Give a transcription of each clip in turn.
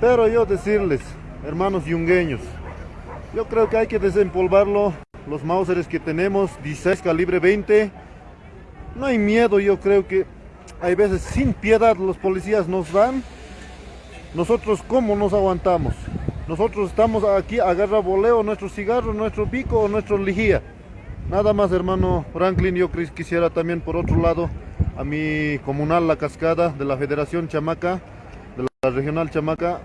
Pero yo decirles, hermanos yungueños, yo creo que hay que desempolvarlo, los Mauseres que tenemos, 16 calibre 20, no hay miedo, yo creo que hay veces sin piedad los policías nos dan, nosotros cómo nos aguantamos, nosotros estamos aquí, agarra voleo nuestro cigarro, nuestro pico o nuestro lijía, nada más hermano Franklin, yo quisiera también por otro lado a mi comunal La Cascada de la Federación Chamaca, la Regional Chamaca,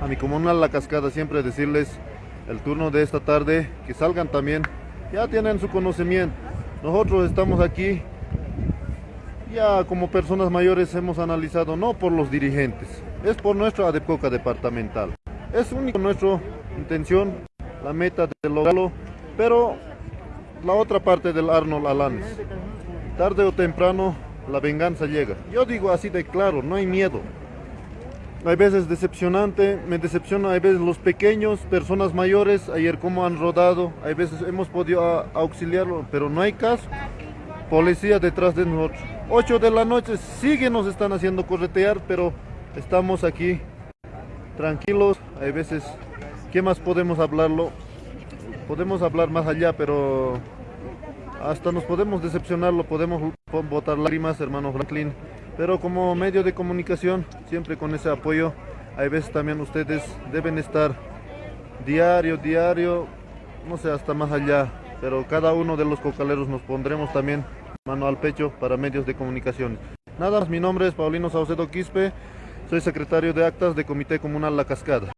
a mi comunal La Cascada siempre decirles el turno de esta tarde, que salgan también, ya tienen su conocimiento. Nosotros estamos aquí, ya como personas mayores hemos analizado, no por los dirigentes, es por nuestra ADEPCOCA departamental. Es único nuestra intención, la meta de lograrlo, pero la otra parte del Arnold Alanes, tarde o temprano la venganza llega. Yo digo así de claro, no hay miedo hay veces decepcionante, me decepciona, hay veces los pequeños, personas mayores, ayer como han rodado, hay veces hemos podido auxiliarlo, pero no hay caso. Policía detrás de nosotros. 8 de la noche, sigue nos están haciendo corretear, pero estamos aquí tranquilos, hay veces, ¿qué más podemos hablarlo? Podemos hablar más allá, pero hasta nos podemos decepcionarlo, podemos botar lágrimas, hermano Franklin, pero como medio de comunicación, siempre con ese apoyo, hay veces también ustedes deben estar diario, diario, no sé, hasta más allá, pero cada uno de los cocaleros nos pondremos también mano al pecho para medios de comunicación. Nada más, mi nombre es Paulino Saucedo Quispe, soy secretario de actas de Comité Comunal La Cascada.